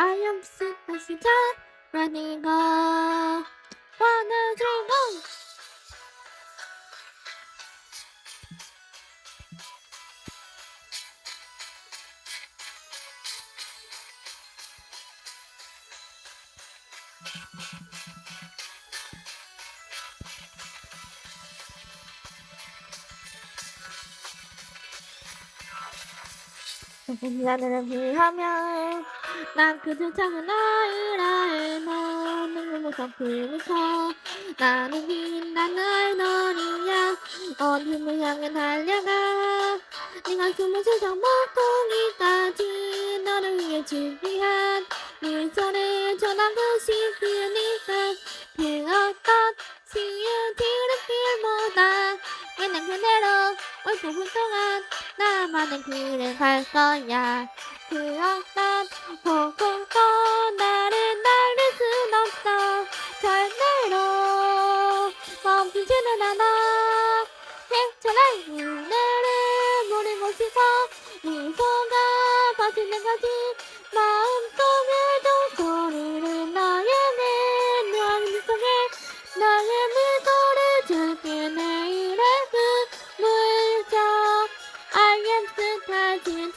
I am sick as running off. One, two, three, go! Thank 하면 난 그저 작은 아이라 너는 무섭 그니까 나는 빛나는 어린야. 어둠을 향해 달려가 네가 숨을 세상 목동이까지 너를 위해 준비한 네 손에 전하고 싶으니 나는 그대로 얼굴 훌륭한 나만은 그를 갈 거야. 그어난 보고도 나를 나를 순 없어. 절대로 멈추지는 않아. 괜찮아 그대를 모르고 싶어 네 손가 빠지는 거지. I can't